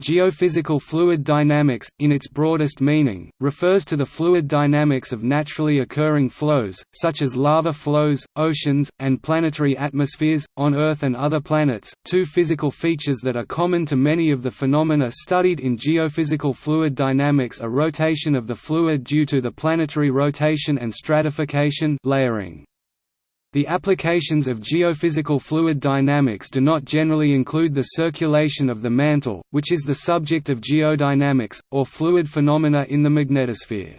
Geophysical fluid dynamics, in its broadest meaning, refers to the fluid dynamics of naturally occurring flows, such as lava flows, oceans, and planetary atmospheres, on Earth and other planets. Two physical features that are common to many of the phenomena studied in geophysical fluid dynamics are rotation of the fluid due to the planetary rotation and stratification layering. The applications of geophysical fluid dynamics do not generally include the circulation of the mantle, which is the subject of geodynamics, or fluid phenomena in the magnetosphere.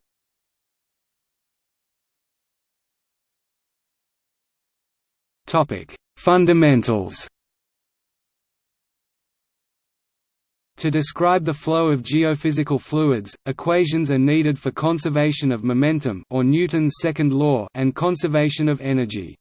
Fundamentals To describe the flow of geophysical fluids, equations are needed for conservation of momentum or Newton's second law and conservation of energy.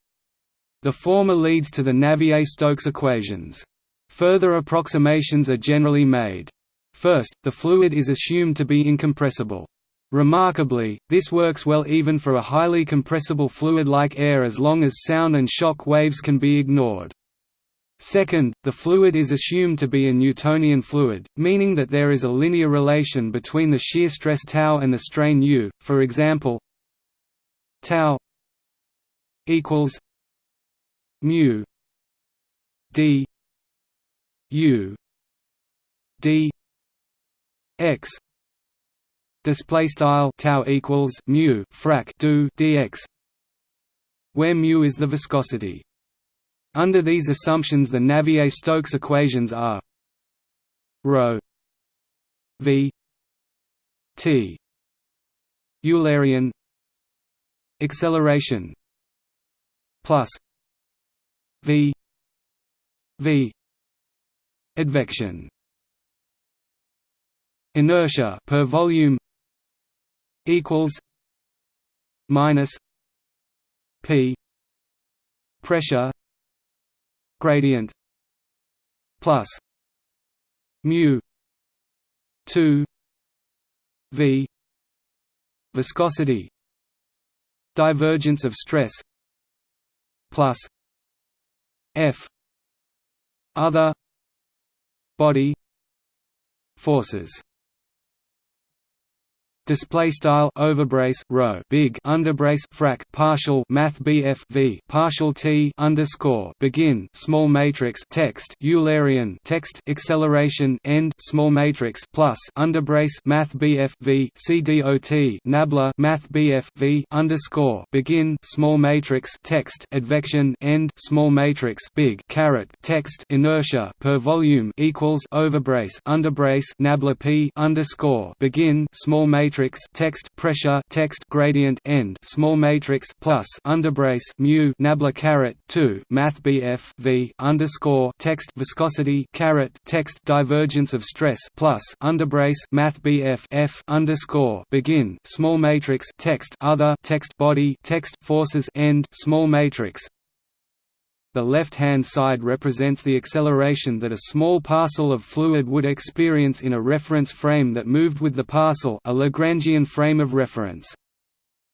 The former leads to the Navier-Stokes equations. Further approximations are generally made. First, the fluid is assumed to be incompressible. Remarkably, this works well even for a highly compressible fluid like air as long as sound and shock waves can be ignored. Second, the fluid is assumed to be a Newtonian fluid, meaning that there is a linear relation between the shear stress tau and the strain u. For example, tau equals mu d u d x display style tau equals mu frac do dx where mu is the viscosity under these assumptions the Navier-Stokes equations are ρ v t Eulerian acceleration plus v v advection. Inertia per volume equals minus p pressure gradient plus mu 2 v viscosity divergence of stress plus f other body forces display style overbrace rho big underbrace frac partial math BF V partial T underscore begin small matrix text Eulerian text acceleration end small matrix plus underbrace math BF V CDOT nabla math BF V underscore begin small matrix text advection end small matrix big caret text inertia per volume equals overbrace underbrace nabla P underscore begin small matrix matrix text pressure text gradient end small matrix plus underbrace mu nabla caret 2 math bf v underscore text viscosity caret text divergence of stress plus underbrace math bf f underscore begin small matrix text other text body text forces end small matrix the left-hand side represents the acceleration that a small parcel of fluid would experience in a reference frame that moved with the parcel a Lagrangian frame of reference.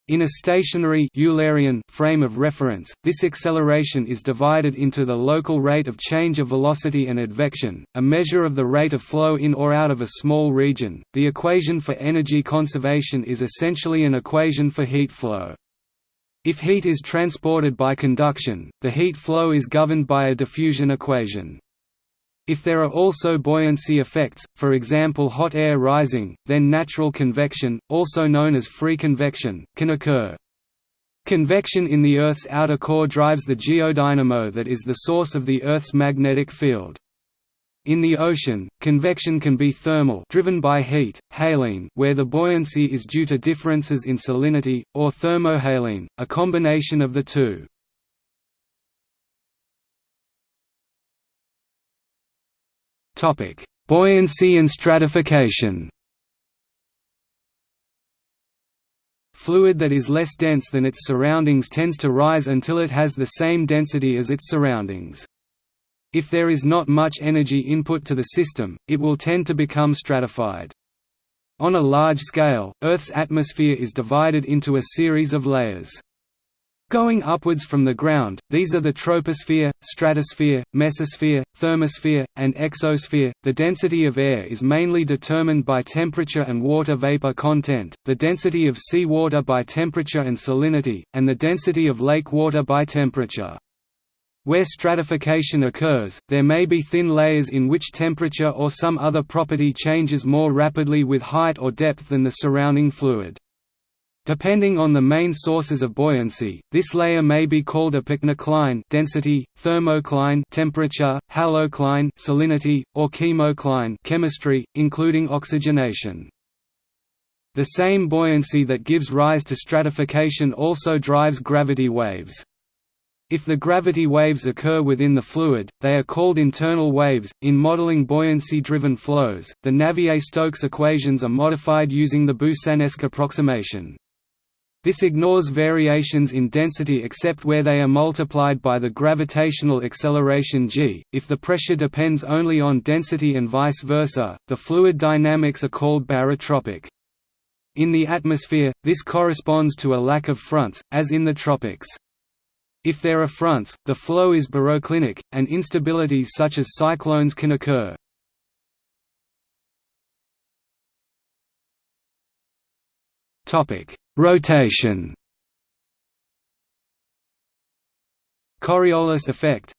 In a stationary Eulerian frame of reference, this acceleration is divided into the local rate of change of velocity and advection, a measure of the rate of flow in or out of a small region. The equation for energy conservation is essentially an equation for heat flow. If heat is transported by conduction, the heat flow is governed by a diffusion equation. If there are also buoyancy effects, for example hot air rising, then natural convection, also known as free convection, can occur. Convection in the Earth's outer core drives the geodynamo that is the source of the Earth's magnetic field. In the ocean, convection can be thermal driven by heat, haline where the buoyancy is due to differences in salinity, or thermohaline, a combination of the two. Buoyancy and stratification Fluid that is less dense than its surroundings tends to rise until it has the same density as its surroundings. If there is not much energy input to the system, it will tend to become stratified. On a large scale, Earth's atmosphere is divided into a series of layers. Going upwards from the ground, these are the troposphere, stratosphere, mesosphere, thermosphere, and exosphere. The density of air is mainly determined by temperature and water vapor content, the density of sea water by temperature and salinity, and the density of lake water by temperature. Where stratification occurs, there may be thin layers in which temperature or some other property changes more rapidly with height or depth than the surrounding fluid. Depending on the main sources of buoyancy, this layer may be called a pycnocline density, thermocline temperature, halocline salinity, or chemocline chemistry, including oxygenation. The same buoyancy that gives rise to stratification also drives gravity waves. If the gravity waves occur within the fluid, they are called internal waves. In modeling buoyancy driven flows, the Navier Stokes equations are modified using the Boussinesq approximation. This ignores variations in density except where they are multiplied by the gravitational acceleration g. If the pressure depends only on density and vice versa, the fluid dynamics are called barotropic. In the atmosphere, this corresponds to a lack of fronts, as in the tropics. If there are fronts, the flow is baroclinic, and instabilities such as cyclones can occur. Rotation Coriolis effect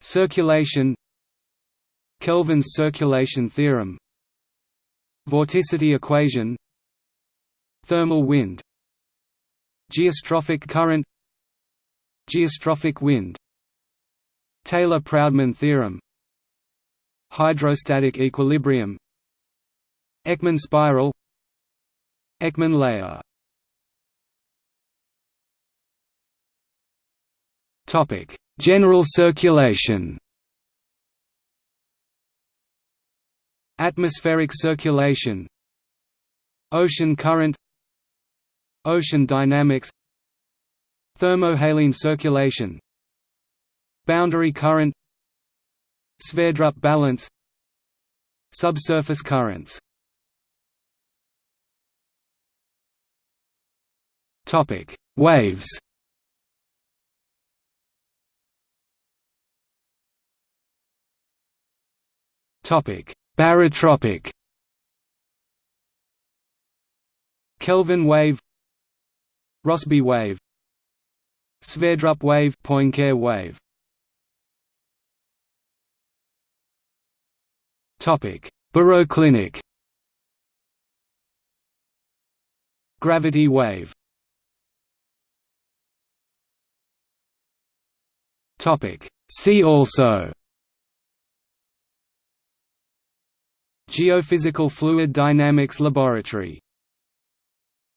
Circulation Kelvin's circulation theorem Vorticity equation Thermal wind Geostrophic current Geostrophic wind Taylor-Proudman theorem Hydrostatic equilibrium Ekman spiral Ekman layer Topic: General circulation. Atmospheric circulation. Ocean current. Ocean dynamics. Thermohaline circulation. Boundary current. Sverdrup balance. Subsurface currents Topic: Waves. Topic: Barotropic. Kelvin wave, Rossby wave, Sverdrup wave, Poincare wave. Topic: Baroclinic. Gravity wave. Topic. See also. Geophysical Fluid Dynamics Laboratory